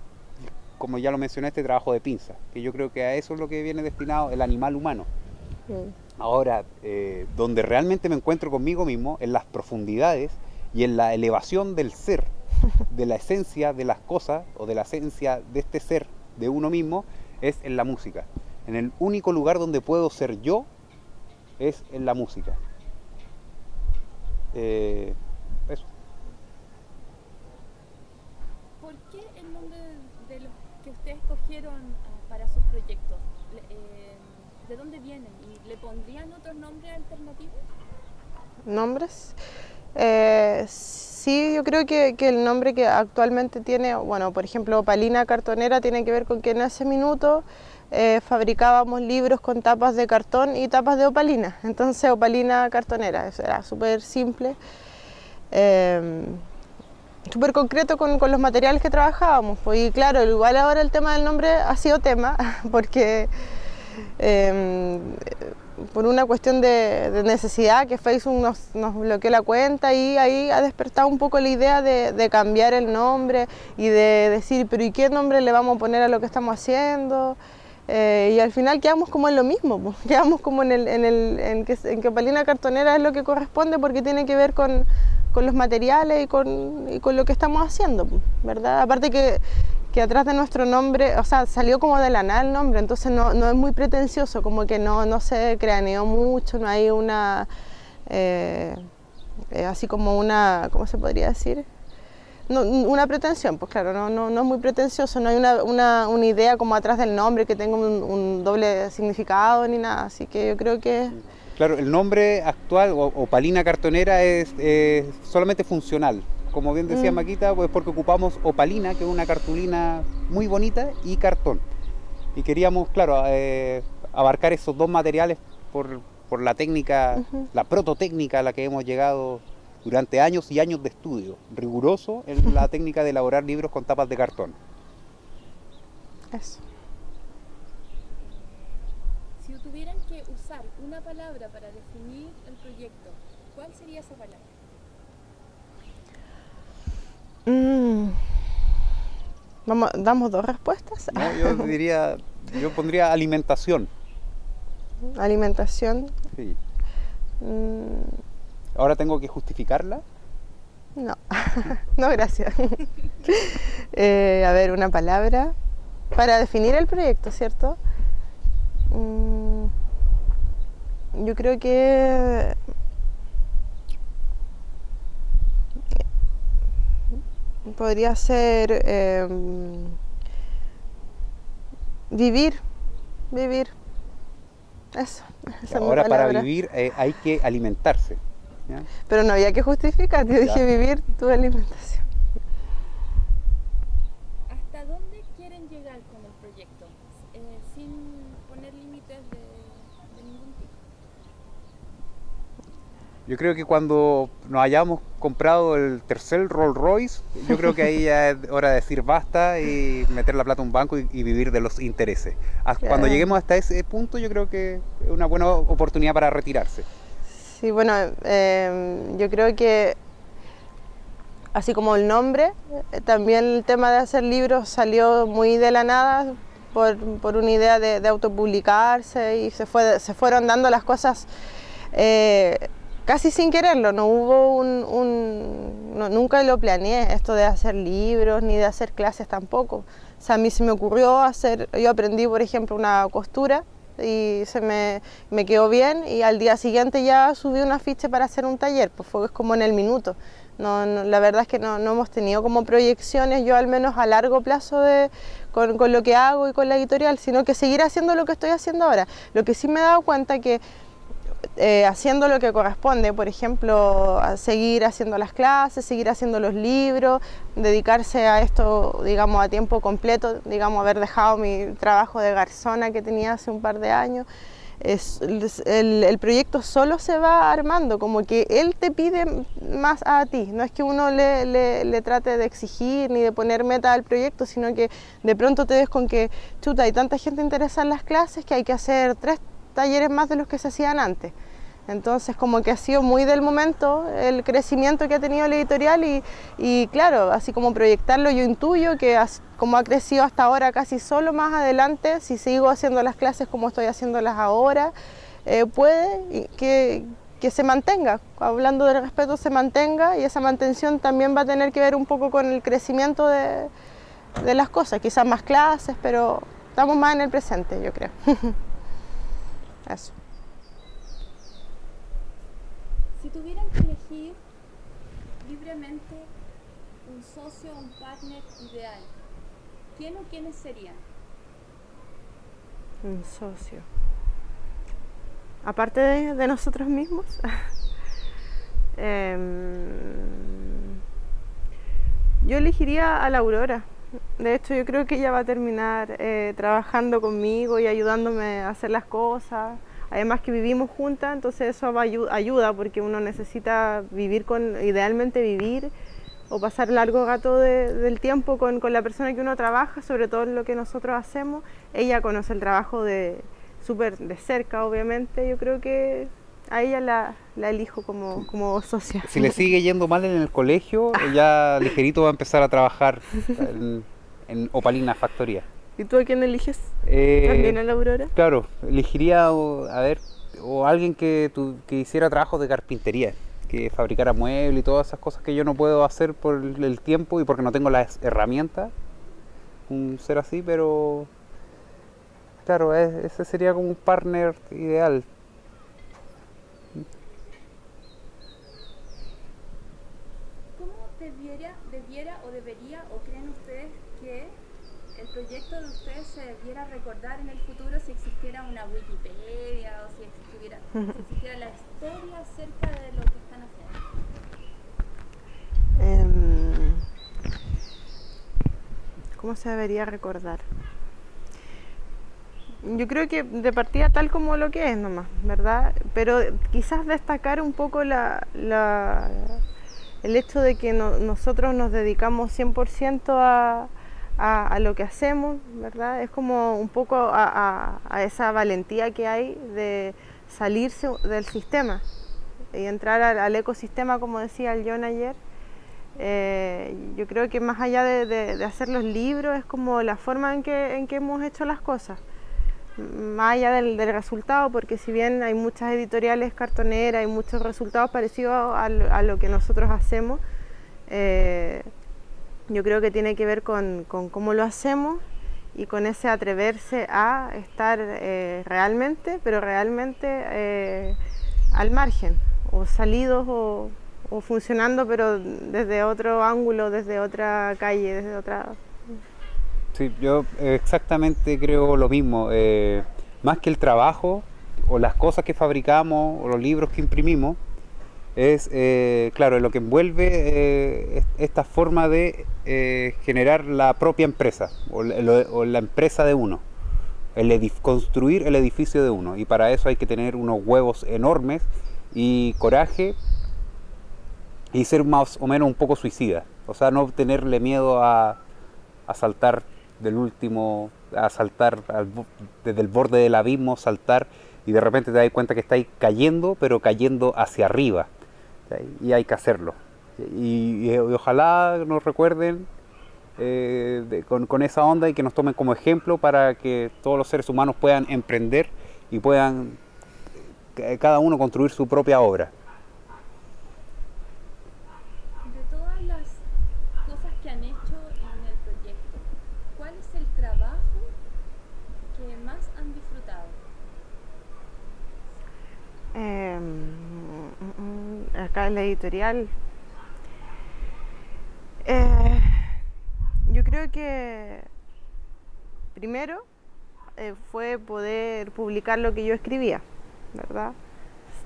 Speaker 3: como ya lo mencioné, este trabajo de pinza, que yo creo que a eso es lo que viene destinado el animal humano. Ahora, eh, donde realmente me encuentro conmigo mismo, en las profundidades y en la elevación del ser, de la esencia de las cosas o de la esencia de este ser, de uno mismo, es en la música. En el único lugar donde puedo ser yo es en la música. Eh, eso.
Speaker 1: ¿Por qué el nombre de los que ustedes escogieron ah, para sus proyectos? Eh, ¿De dónde vienen? ¿Y le pondrían otros nombres alternativos?
Speaker 2: ¿Nombres? Eh, sí, yo creo que, el nombre que actualmente tiene, bueno, por ejemplo, Opalina Cartonera tiene que ver con que en ese minuto eh, fabricábamos libros con tapas de cartón y tapas de opalina. Entonces, Opalina Cartonera, eso era súper simple. Eh, súper concreto con, los materiales que trabajábamos. Pues, y claro, igual ahora el tema del nombre ha sido tema, porque eh, por una cuestión de, de necesidad que Facebook nos, bloqueó la cuenta y ahí ha despertado un poco la idea de, cambiar el nombre y de decir, pero ¿y qué nombre le vamos a poner a lo que estamos haciendo? Eh, y al final quedamos como en lo mismo, pues, quedamos como en, el, en, que, Palina Cartonera es lo que corresponde porque tiene que ver con, los materiales y con, y con lo que estamos haciendo, ¿verdad? Aparte que, que atrás de nuestro nombre, o sea, salió como de la nada el nombre, entonces no, no es muy pretencioso, como que no, no se craneó mucho, no hay una, eh, eh, así como una, ¿cómo se podría decir? Una pretensión, pues claro, no, no, no es muy pretencioso, no hay una, una, una idea como atrás del nombre que tenga un, doble significado ni nada, así que yo creo que...
Speaker 3: Claro, el nombre actual, o, Palina Cartonera, es solamente funcional. Como bien decía mm. Maquita, pues porque ocupamos opalina, que es una cartulina muy bonita, y cartón. Y queríamos, claro, eh, abarcar esos dos materiales por, por la técnica, uh -huh. la prototécnica a la que hemos llegado durante años y años de estudio, riguroso en la técnica de elaborar libros con tapas de cartón.
Speaker 2: Eso.
Speaker 1: Si tuvieran que usar una palabra para definir el proyecto, ¿cuál sería esa palabra?
Speaker 2: Mm. Vamos, ¿Damos dos respuestas?
Speaker 3: No, yo diría, yo pondría alimentación.
Speaker 2: Alimentación.
Speaker 3: Sí.
Speaker 2: Mm.
Speaker 3: ¿Ahora tengo que justificarla?
Speaker 2: No, no, gracias. eh, a ver, una palabra para definir el proyecto, ¿cierto? Mm, yo creo que podría ser eh, vivir, vivir. Eso.
Speaker 3: Ahora para vivir eh, hay que alimentarse. ¿ya?
Speaker 2: Pero no había que justificar, yo dije vivir tu alimentación.
Speaker 1: ¿Hasta dónde quieren llegar con el proyecto? Eh, sin poner límites de, de, ningún tipo.
Speaker 3: Yo creo que cuando nos hayamos comprado el tercer Rolls Royce, yo creo que ahí ya es hora de decir basta y meter la plata en un banco y, y vivir de los intereses. Cuando lleguemos hasta ese punto, yo creo que es una buena oportunidad para retirarse.
Speaker 2: Sí, bueno, eh, yo creo que así como el nombre, eh, también el tema de hacer libros salió muy de la nada por, por una idea de, de, autopublicarse y se, fue, se fueron dando las cosas eh, casi sin quererlo, no hubo un, nunca lo planeé esto de hacer libros ni de hacer clases tampoco. O sea, a mí se me ocurrió hacer, yo aprendí por ejemplo una costura y se me, me, quedó bien y al día siguiente ya subí un afiche para hacer un taller, pues fue como en el minuto. No, la verdad es que no, hemos tenido como proyecciones, yo al menos a largo plazo de, con, con, lo que hago y con la editorial, sino que seguir haciendo lo que estoy haciendo ahora. Lo que sí me he dado cuenta que eh, haciendo lo que corresponde, por ejemplo, seguir haciendo las clases, seguir haciendo los libros, dedicarse a esto, digamos, a tiempo completo, digamos, haber dejado mi trabajo de garzona que tenía hace un par de años. El, proyecto solo se va armando, como que él te pide más a ti, no es que uno le, le, le trate de exigir ni de poner meta al proyecto, sino que de pronto te ves con que, chuta, hay tanta gente interesada en las clases que hay que hacer tres talleres más de los que se hacían antes. Entonces, como que ha sido muy del momento el crecimiento que ha tenido la editorial y, y claro, así como proyectarlo, yo intuyo que as, como ha crecido hasta ahora casi solo más adelante, si sigo haciendo las clases como estoy haciéndolas ahora, eh, puede que, que se mantenga, hablando del respeto, se mantenga y esa mantención también va a tener que ver un poco con el crecimiento de, de las cosas, quizás más clases, pero estamos más en el presente, yo creo.
Speaker 1: Si tuvieran que elegir libremente un socio o un partner ideal, ¿quién o quiénes serían?
Speaker 2: Un socio. Aparte de, nosotros mismos. Em, yo elegiría a la Aurora. De hecho, yo creo que ella va a terminar eh, trabajando conmigo y ayudándome a hacer las cosas. Además que vivimos juntas, entonces eso va ayuda porque uno necesita vivir con, idealmente vivir o pasar largo gato del tiempo con, con, la persona que uno trabaja, sobre todo en lo que nosotros hacemos. Ella conoce el trabajo de súper de cerca, obviamente. Yo creo que a ella la, la elijo como, como socia.
Speaker 3: Si le sigue yendo mal en el colegio, ya ligerito va a empezar a trabajar en, en Opalina Factoría.
Speaker 2: ¿Y tú a quién eliges? Eh, ¿También a la Aurora?
Speaker 3: Claro, elegiría a ver, o alguien que, tu, que hiciera trabajo de carpintería, que fabricara muebles y todas esas cosas que yo no puedo hacer por el tiempo y porque no tengo las herramientas. Un ser así, pero claro, ese sería como un partner ideal.
Speaker 1: ¿Cómo debiera, debiera o debería o creen ustedes que el proyecto de ustedes se debiera recordar en el futuro si existiera una Wikipedia o si existiera, la historia acerca de lo que están haciendo?
Speaker 2: Em, ¿Cómo se debería recordar? Yo creo que de partida tal como lo que es nomás, ¿verdad? Pero quizás destacar un poco la, el hecho de que nosotros nos dedicamos 100% a, a, lo que hacemos, ¿verdad? Es como un poco a, esa valentía que hay de salirse del sistema y entrar al, ecosistema, como decía el John ayer. Eh, yo creo que más allá de, hacer los libros es como la forma en que, en que hemos hecho las cosas más allá del, resultado, porque si bien hay muchas editoriales cartoneras, hay muchos resultados parecidos a, lo, que nosotros hacemos, eh, yo creo que tiene que ver con, cómo lo hacemos y con ese atreverse a estar eh, realmente, pero realmente eh, al margen, o salidos o, funcionando, pero desde otro ángulo, desde otra calle, desde otra...
Speaker 3: Sí, yo exactamente creo lo mismo. Eh, más que el trabajo o las cosas que fabricamos o los libros que imprimimos, es, eh, claro, lo que envuelve eh, esta forma de eh, generar la propia empresa o, la empresa de uno, el construir el edificio de uno. Y para eso hay que tener unos huevos enormes y coraje y ser más o menos un poco suicida. O sea, no tenerle miedo a, a saltar del último, a saltar desde el borde del abismo, saltar y de repente te das cuenta que estáis cayendo, pero cayendo hacia arriba y hay que hacerlo. Y, ojalá nos recuerden eh, con, esa onda y que nos tomen como ejemplo para que todos los seres humanos puedan emprender y puedan eh, cada uno construir su propia obra.
Speaker 1: De todas las cosas que han hecho en el proyecto, ¿cuál es el trabajo que más han disfrutado?
Speaker 2: Em, acá en la editorial. Eh, yo creo que primero eh, fue poder publicar lo que yo escribía, ¿verdad?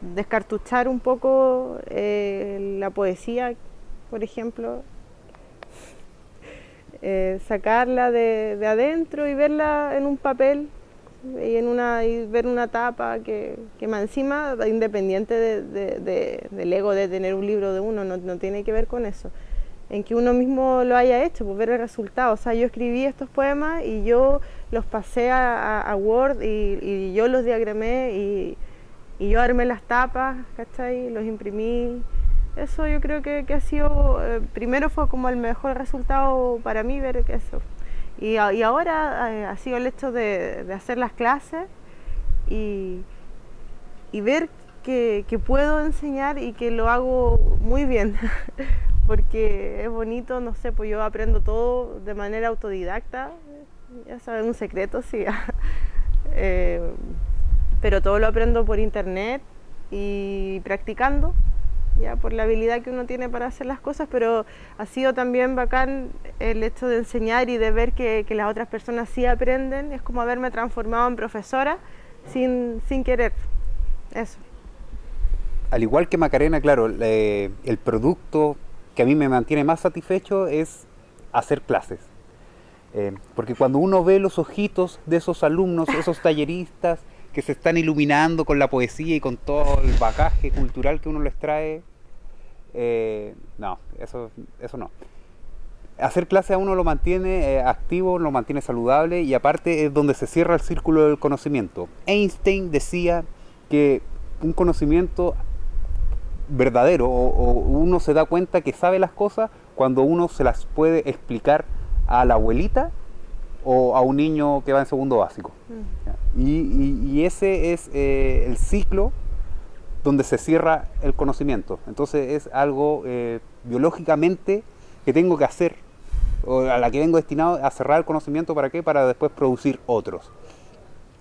Speaker 2: Descartuchar un poco eh, la poesía, por ejemplo, sacarla de, de adentro y verla en un papel y, ver una tapa que, que más encima, independiente de, del ego de tener un libro de uno, no, no, tiene que ver con eso, en que uno mismo lo haya hecho, pues ver el resultado. O sea, yo escribí estos poemas y yo los pasé a, Word y, y, yo los diagramé y, y, yo armé las tapas, ¿cachai? Los imprimí. Eso yo creo que, que ha sido, eh, primero fue como el mejor resultado para mí ver que eso. Y, ahora eh, ha sido el hecho de, hacer las clases y, ver que, puedo enseñar y que lo hago muy bien. porque es bonito, no sé, pues yo aprendo todo de manera autodidacta, ya saben, un secreto, sí. Eh, pero todo lo aprendo por internet y practicando, ya por la habilidad que uno tiene para hacer las cosas, pero ha sido también bacán el hecho de enseñar y de ver que, las otras personas sí aprenden, es como haberme transformado en profesora sin, sin querer, eso.
Speaker 3: Al igual que Macarena, claro, el producto que a mí me mantiene más satisfecho es hacer clases. Eh, porque cuando uno ve los ojitos de esos alumnos, esos talleristas que se están iluminando con la poesía y con todo el bagaje cultural que uno les trae, eh, no, eso, eso no. Hacer clase a uno lo mantiene eh, activo, lo mantiene saludable y aparte es donde se cierra el círculo del conocimiento. Einstein decía que un conocimiento verdadero o, uno se da cuenta que sabe las cosas cuando uno se las puede explicar a la abuelita o a un niño que va en segundo básico. Mm. Y, ese es eh, el ciclo donde se cierra el conocimiento. Entonces es algo eh, biológicamente que tengo que hacer, o a la que vengo destinado a cerrar el conocimiento, ¿para qué? Para después producir otros.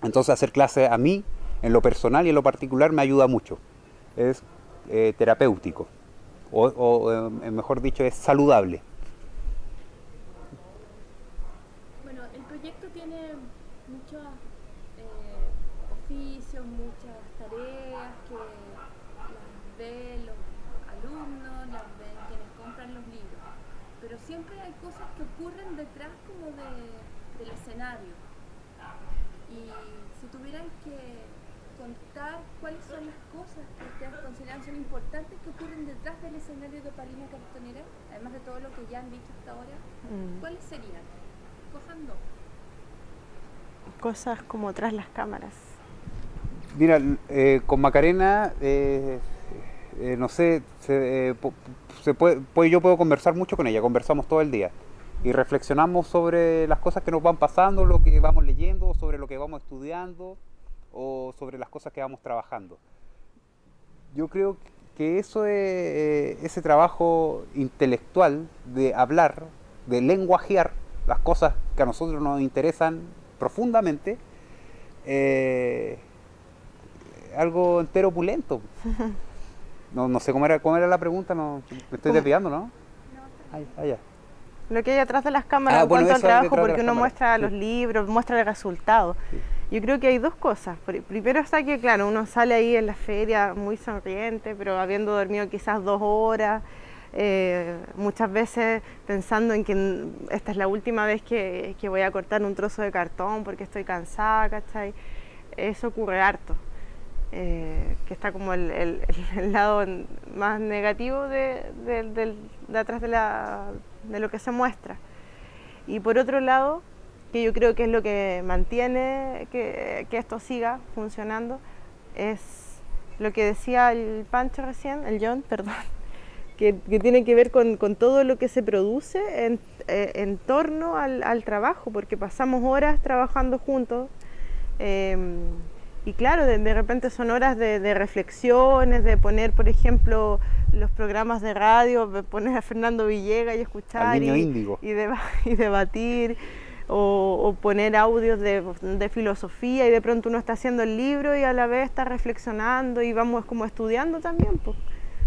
Speaker 3: Entonces hacer clases a mí, en lo personal y en lo particular, me ayuda mucho. Es eh, terapéutico, o, eh, mejor dicho, es saludable.
Speaker 1: Bueno, el proyecto tiene muchos eh, oficios, muchas tareas que las ven los alumnos, las ven quienes compran los libros, pero siempre hay cosas que ocurren detrás como del escenario. Y si tuvieran que contar cuáles son las cosas que ustedes consideran son importantes que ocurren detrás del escenario de Palina Cartonera, además de todo lo que ya han dicho hasta ahora, mm. ¿cuáles serían? Cojan dos.
Speaker 2: Cosas como tras las cámaras.
Speaker 3: Mira, eh, con Macarena, eh, eh, no sé, se, puede, pues yo puedo conversar mucho con ella, conversamos todo el día y reflexionamos sobre las cosas que nos van pasando, lo que vamos leyendo, sobre lo que vamos estudiando o sobre las cosas que vamos trabajando. Yo creo que eso es, eh, ese trabajo intelectual de hablar, de lenguajear las cosas que a nosotros nos interesan profundamente, eh, algo entero opulento. No, no sé cómo era, cómo era la pregunta, no, me estoy desviando, ¿no?
Speaker 2: allá. Lo que hay atrás de las cámaras ah, en cuanto al trabajo, porque uno muestra los libros, muestra el resultado. Yo creo que hay dos cosas. Primero está que, claro, uno sale ahí en la feria muy sonriente, pero habiendo dormido quizás dos horas, eh, muchas veces pensando en que esta es la última vez que, voy a cortar un trozo de cartón porque estoy cansada, ¿cachai? Eso ocurre harto. Eh, que está como el, lado más negativo de, de atrás de lo que se muestra. Y por otro lado, que yo creo que es lo que mantiene que, esto siga funcionando, es lo que decía el Pancho recién, el John, perdón, que, tiene que ver con, todo lo que se produce en, eh, torno al, trabajo, porque pasamos horas trabajando juntos. Em, y claro, de, repente son horas de, reflexiones, de poner, por ejemplo, los programas de radio, poner a Fernando Villegas y escuchar y, y, debatir o, poner audios de, filosofía y de pronto uno está haciendo el libro y a la vez está reflexionando y vamos como estudiando también. Pues.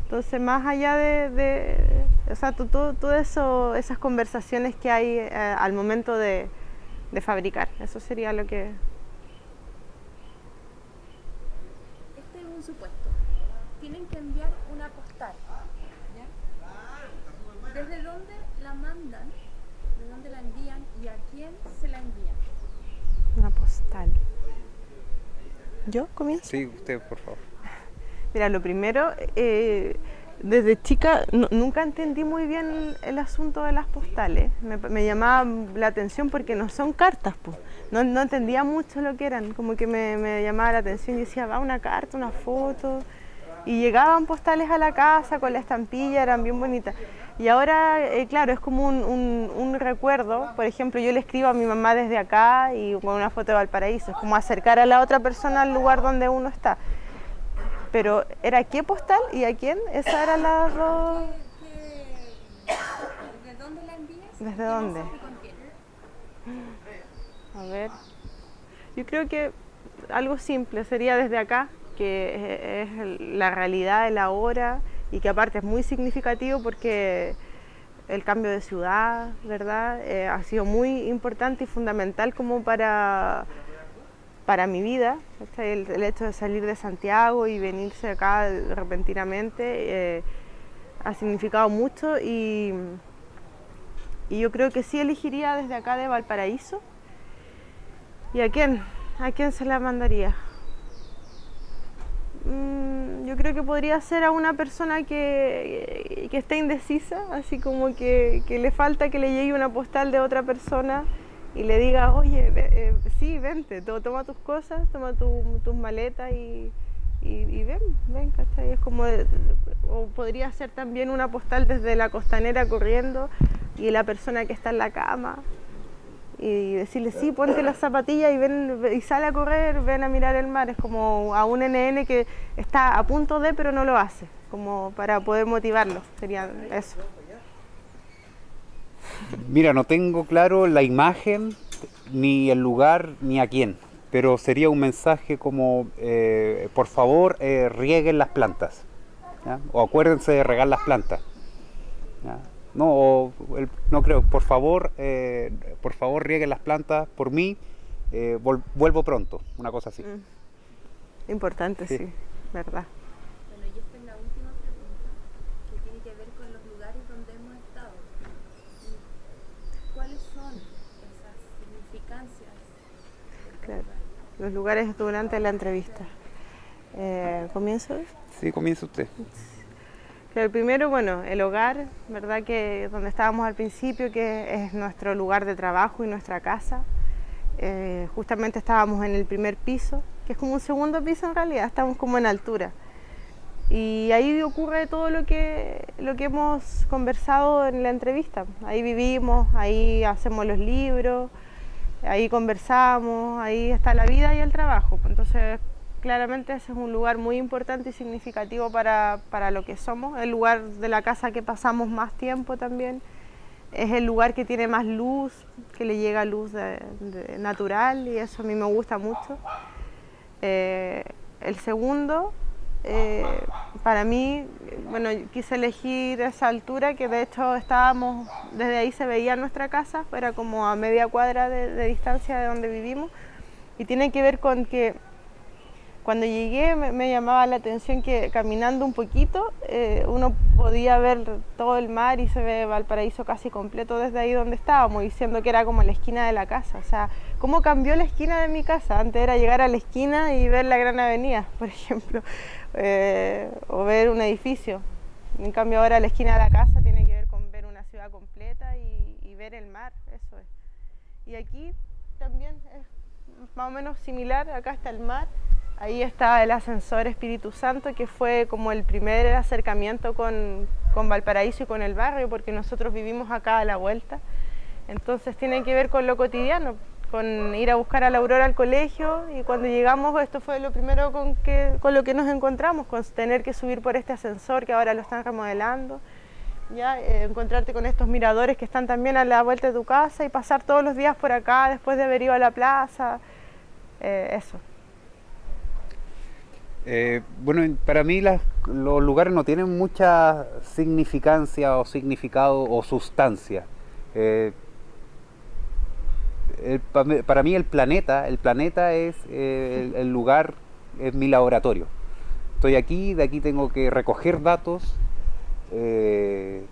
Speaker 2: Entonces, más allá de, o sea, todo, eso, esas conversaciones que hay eh, al momento de, fabricar, eso sería lo que...
Speaker 1: Este es un supuesto. Tienen que enviar una postal. ¿Desde dónde la mandan? ¿De dónde la envían? ¿Y a quién se la envían?
Speaker 2: ¿Yo comienzo?
Speaker 3: Sí, usted, por favor.
Speaker 2: Mira, lo primero, eh, desde chica nunca entendí muy bien el, asunto de las postales. Me, llamaba la atención porque no son cartas, pues. No, entendía mucho lo que eran, como que me, me llamaba la atención y decía, va una carta, una foto. Y llegaban postales a la casa con la estampilla, eran bien bonitas. Y ahora, eh, claro, es como un, recuerdo. Por ejemplo, yo le escribo a mi mamá desde acá y con una foto de Valparaíso. Es como acercar a la otra persona al lugar donde uno está. Pero, ¿era qué postal y a quién? Esa era la dos... ¿Desde dónde? A ver. Yo creo que algo simple sería desde acá, que es la realidad de la hora y que aparte es muy significativo porque el cambio de ciudad, ¿verdad? Eh, ha sido muy importante y fundamental como para, para mi vida. El, hecho de salir de Santiago y venirse acá repentinamente eh, ha significado mucho y, y yo creo que sí elegiría desde acá de Valparaíso. ¿Y a quién? ¿A quién se la mandaría? Mm, yo creo que podría ser a una persona que, que esté indecisa, así como que, que, le falta que le llegue una postal de otra persona y le diga, oye, eh, sí, vente, toma tus cosas, toma tu, tus maletas y, y, y, ven, ven, ¿cachai? Es como, o podría ser también una postal desde la costanera corriendo y la persona que está en la cama y decirle, sí, ponte las zapatillas y, ven, y sale a correr, ven a mirar el mar. Es como a un NN que está a punto de, pero no lo hace, como para poder motivarlo. Sería eso.
Speaker 3: Mira, no tengo claro la imagen, ni el lugar, ni a quién, pero sería un mensaje como, eh, por favor, eh, rieguen las plantas, o acuérdense de regar las plantas. No, el, no creo, por favor, eh, por favor rieguen las plantas por mí, eh, vol, vuelvo pronto, una cosa así.
Speaker 2: Mm. Importante, sí. sí, verdad.
Speaker 1: Bueno, y esta es la última pregunta, que tiene que ver con los lugares donde hemos estado. ¿Cuáles son esas significancias?
Speaker 2: Claro, los lugares durante la entrevista. Eh, ¿Comienzo?
Speaker 3: Sí, comienza usted.
Speaker 2: El primero, bueno, el hogar, ¿verdad? Que donde estábamos al principio, que es nuestro lugar de trabajo y nuestra casa. Eh, justamente estábamos en el primer piso, que es como un segundo piso en realidad, estamos como en altura. Y ahí ocurre todo lo que, lo que hemos conversado en la entrevista. Ahí vivimos, ahí hacemos los libros, ahí conversamos, ahí está la vida y el trabajo. Entonces, claramente ese es un lugar muy importante y significativo para, para, lo que somos, el lugar de la casa que pasamos más tiempo también, es el lugar que tiene más luz, que le llega luz natural y eso a mí me gusta mucho. Eh, el segundo, eh, para mí, bueno, quise elegir esa altura que de hecho estábamos, desde ahí se veía nuestra casa, era como a media cuadra de, de distancia de donde vivimos. Y tiene que ver con que cuando llegué me, me, llamaba la atención que caminando un poquito eh, uno podía ver todo el mar y se ve Valparaíso casi completo desde ahí donde estábamos, diciendo que era como la esquina de la casa. O sea, ¿cómo cambió la esquina de mi casa? Antes era llegar a la esquina y ver la gran avenida, por ejemplo, eh, o ver un edificio. En cambio ahora la esquina de la casa tiene que ver con ver una ciudad completa y, y ver el mar, eso es. Y aquí también es más o menos similar, acá está el mar Ahí está el ascensor Espíritu Santo, que fue como el primer acercamiento con, con, Valparaíso y con el barrio, porque nosotros vivimos acá a la vuelta. Entonces tiene que ver con lo cotidiano, con ir a buscar a la Aurora al colegio y cuando llegamos esto fue lo primero con, que, con lo que nos encontramos, con tener que subir por este ascensor que ahora lo están remodelando, ya eh, encontrarte con estos miradores que están también a la vuelta de tu casa y pasar todos los días por acá después de haber ido a la plaza, eh, eso.
Speaker 3: Eh, bueno, para mí los lugares no tienen mucha significancia o significado o sustancia. Eh, para mí el planeta, el planeta es eh, el, el, lugar, es mi laboratorio. Estoy aquí, de aquí tengo que recoger datos,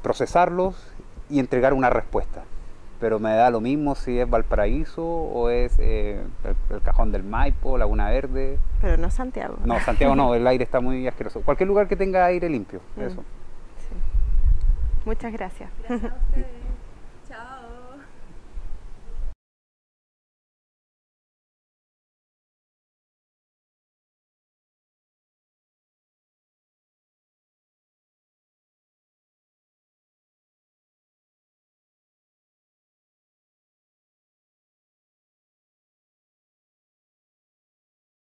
Speaker 3: procesarlos y entregar una respuesta pero me da lo mismo si es Valparaíso o es eh, el, el, Cajón del Maipo, Laguna Verde.
Speaker 2: Pero no Santiago.
Speaker 3: No, Santiago no, el aire está muy asqueroso. Cualquier lugar que tenga aire limpio, mm. eso.
Speaker 2: Sí. Muchas gracias.
Speaker 1: gracias